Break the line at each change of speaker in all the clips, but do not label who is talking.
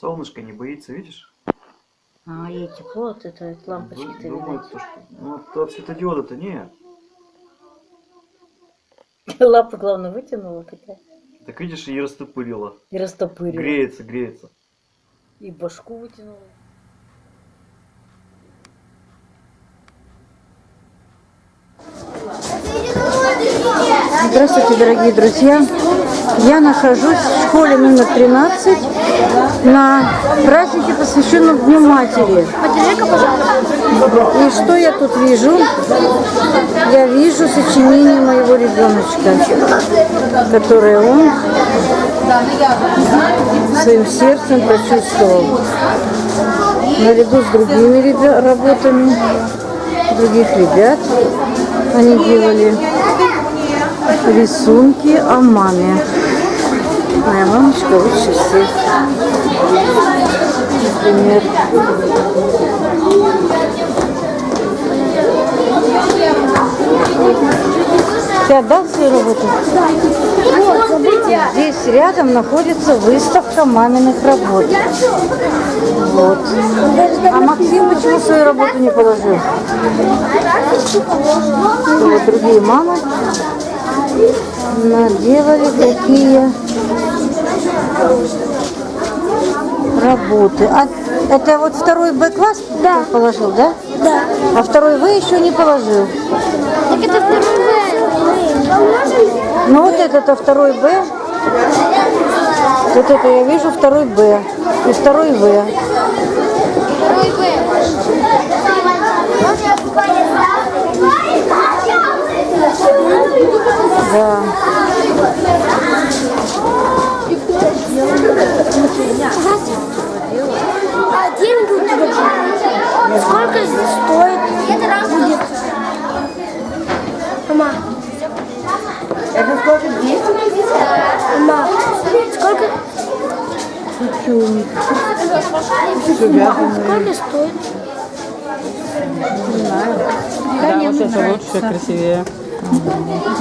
Солнышко не боится, видишь?
А, ей тепло от этой лампочки-то
Думает,
видать.
то, что... Ну, от- от светодиода-то нет.
Лапы, главное, вытянула такая.
Так видишь, и растопырила.
И растопырила.
Греется, греется.
И башку вытянула. Здравствуйте, дорогие друзья! Я нахожусь в школе номер 13 на празднике, посвященном Дню Матери. И что я тут вижу? Я вижу сочинение моего ребеночка, которое он своим сердцем прочувствовал. Наряду с другими работами других ребят они делали рисунки о маме. Моя мамочка лучше всех. Например, ты отдал свою работу? Здесь рядом находится выставка маминых работ. Вот. А Максим почему свою работу не положил? Вот другие мамы наделали такие работы. А это вот второй Б класс да. положил, да?
Да.
А второй В еще не положил.
Так это второй Поможем?
Ну вот это-то второй Б. Вот это я вижу второй Б и второй В.
Второй Б.
Да.
А деньги у тебя? Сколько здесь стоит? Будет. Мама.
Это сколько? 200?
Мама. Сколько? Сколько стоит?
Да, вот это лучше, красивее.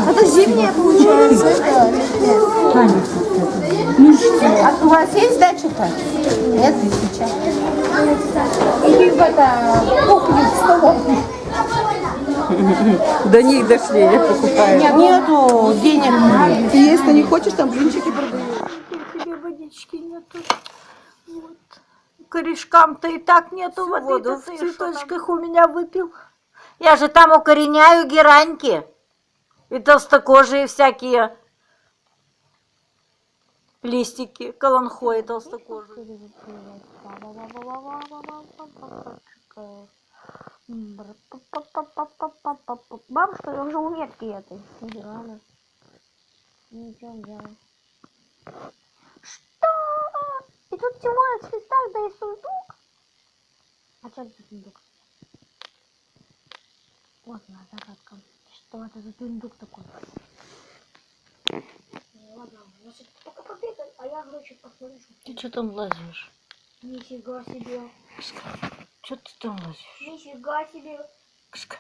Это зимняя получается.
А у вас есть дача-то? Нет? Или в это кухню в столовую?
До них дошли, я покупаю.
Нет, нету денег. Ты если не хочешь, там блинчики продают.
тебе водички нету. Вот. Корешкам-то и так нету воды,
в
цветочках у меня выпил. Я же там укореняю гераньки. И толстокожие всякие листики, каланхои толстокожие.
Бабушка, я уже у ветки этой. Ничего не делаю. Что? И тут Тимура в цветах, да и сундук. А что это сундук? Вот она, загадка. Что это за сундук такой? Ладно, значит, пока побегай, а я, короче, посмотрю,
Ты что там лазишь?
Нифига себе.
Что ты там лазишь?
Нифига себе.
Кска.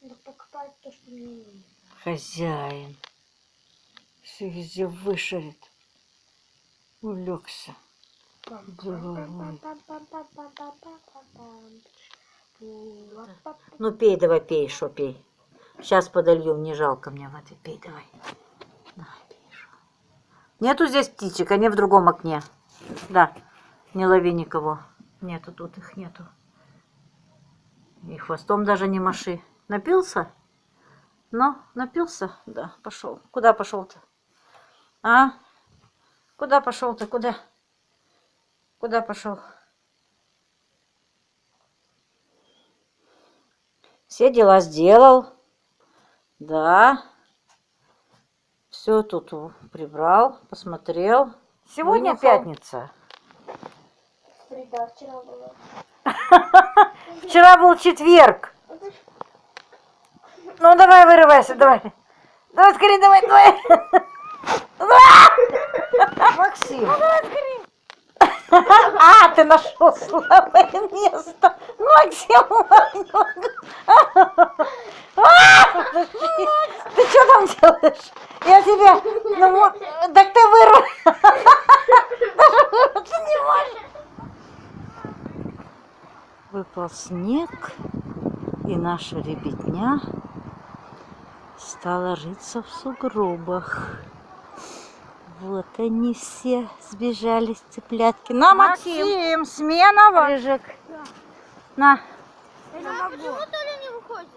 Надо покопать то, что мне не нужно.
Хозяин. Все везде вышарит. Улегся. Головой. Ну пей давай, пей, что пей. Сейчас подолью, не жалко мне воды. Пей давай. Давай, пей, шо. Нету здесь птичек, они в другом окне. Да, не лови никого. Нету тут их нету. И хвостом даже не маши. Напился? Ну, напился? Да, пошел. Куда пошел-то? А? Куда пошел-то? Куда? Куда пошел? Все дела сделал. Да. Все тут прибрал, посмотрел. Сегодня
Вынюхал.
пятница.
Среда вчера была.
Вчера был четверг. Ну давай, вырывайся, давай. Давай скорее, давай, давай.
Максим,
А, ты нашел слабое место. Максим,
Ты что там делаешь? Я тебе... Ну, так ты не можешь. Выпал снег, и наша ребятня стала рыться в сугробах. Вот они все сбежались, цыплятки. На, Максим, смена Рыжик. На.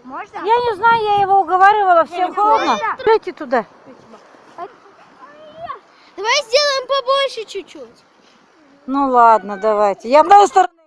Можно?
Я не знаю, я его уговаривала, всем холодно. Дайте туда.
Давай сделаем побольше чуть-чуть.
Ну ладно, давайте. Я с одной стороны